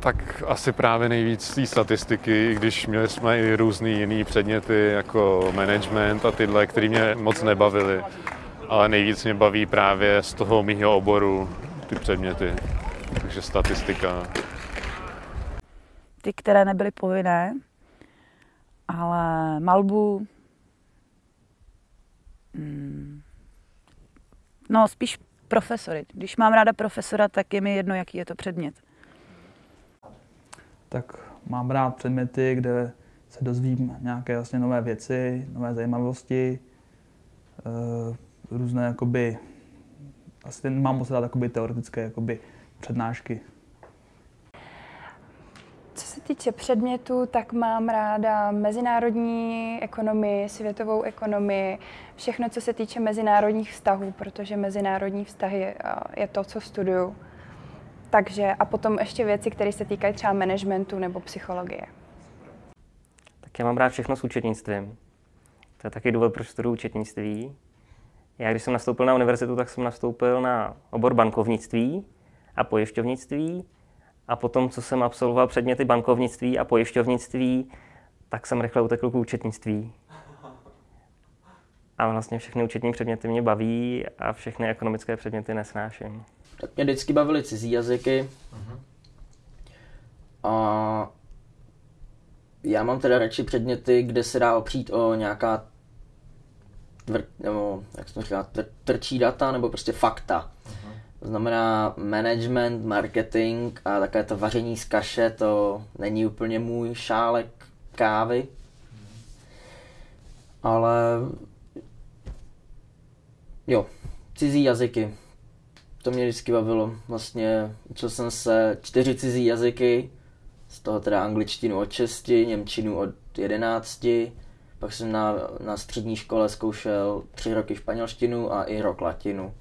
Tak asi právě nejvíc té statistiky, když měli jsme i různý jiný předměty jako management a tyhle, které mě moc nebavily. Ale nejvíc mě baví právě z toho mýho oboru ty předměty. Takže statistika. Ty, které nebyly povinné, ale malbu, hmm, no spíš profesory. Když mám ráda profesora, tak je mi jedno, jaký je to předmět. Tak mám rád předměty, kde se dozvím nějaké vlastně nové věci, nové zajímavosti, e, různé jakoby, asi mám moc rád jakoby teoretické jakoby přednášky. Co se týče předmětů, tak mám ráda mezinárodní ekonomii, světovou ekonomii, všechno, co se týče mezinárodních vztahů, protože mezinárodní vztahy eh, je to, co studuju. Takže a potom ještě věci, které se týkají třeba managementu nebo psychologie. Tak já mám rád všechno s účetnictvím. To je taky důvod, proč studuju účetnictví. Já když jsem nastoupil na univerzitu, tak jsem nastoupil na obor bankovnictví a pojišťovnictví. A potom, co jsem absolvoval předměty bankovnictví a pojišťovnictví, tak jsem rychle utekl k účetnictví. A vlastně všechny účetní předměty mě baví a všechny ekonomické předměty nesnáším. Tak mě vždycky bavily cizí jazyky. A já mám teda radši předměty, kde se dá opřít o nějaká tvr, nebo, jak jsem říkal, tvr, trčí data, nebo prostě fakta. To znamená management, marketing a také to vaření z kaše, to není úplně můj šálek kávy. Ale jo, cizí jazyky. To mě vždycky bavilo. Vlastně učil jsem se čtyři cizí jazyky, z toho teda angličtinu od 6, němčinu od 11, pak jsem na, na střední škole zkoušel tři roky španělštinu a i rok latinu.